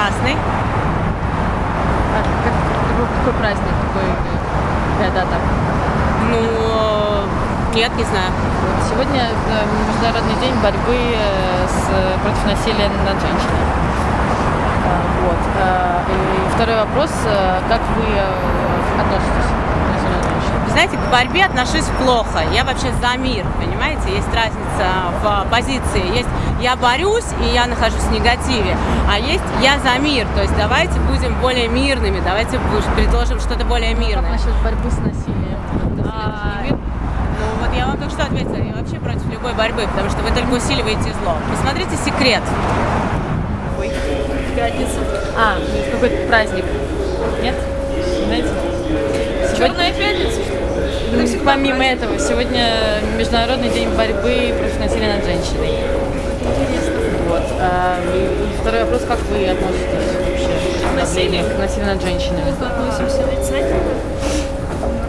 красный. А, как, какой праздник? Какой? Да, да, так. Ну, нет, не знаю. Сегодня э, Международный день борьбы э, с, против насилия над женщинами. А, вот. А, и второй вопрос. Э, как вы относитесь? Знаете, к борьбе отношусь плохо. Я вообще за мир, понимаете? Есть разница в позиции. Есть я борюсь, и я нахожусь в негативе, а есть я за мир. То есть давайте будем более мирными, давайте предложим что-то более Как мирное. насчет борьбы с насилием? А, Ну вот я вам только что ответила, я вообще против любой борьбы, потому что вы только усиливаете зло. Посмотрите секрет. Ой, пятница. А, какой-то праздник. Нет? Знаете? Черная пятница? Ну, помимо этого, сегодня Международный день борьбы против насилия над женщиной. Вот. А, второй вопрос, как вы относитесь вообще к насилию, к насилию над женщинами? Относимся отрицательно.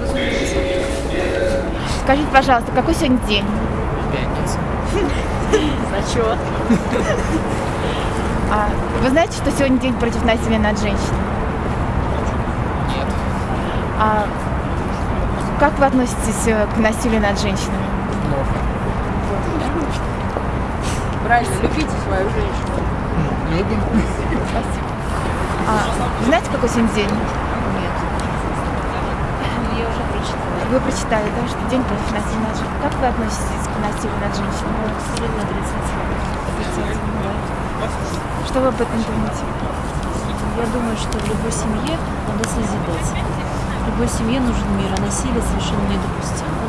Разумеется. Скажите, пожалуйста, какой сегодня день? Пятница. Зачет. А, вы знаете, что сегодня день против насилия над женщинами? Нет. А как вы относитесь э, к насилию над женщинами? Плохо. Правильно, любите свою женщину. Любим. Спасибо. А, знаете, какой сегодня день? Нет. Я уже прочитала. Вы прочитали, да, что день против насилия над женщинами. Как вы относитесь к насилию над женщинами? Абсолютно отрицательно. Отрицательно. Что вы об этом думаете? Я думаю, что в любой семье надо созидать. Любой семье нужен мир, а насилие совершенно недопустимо.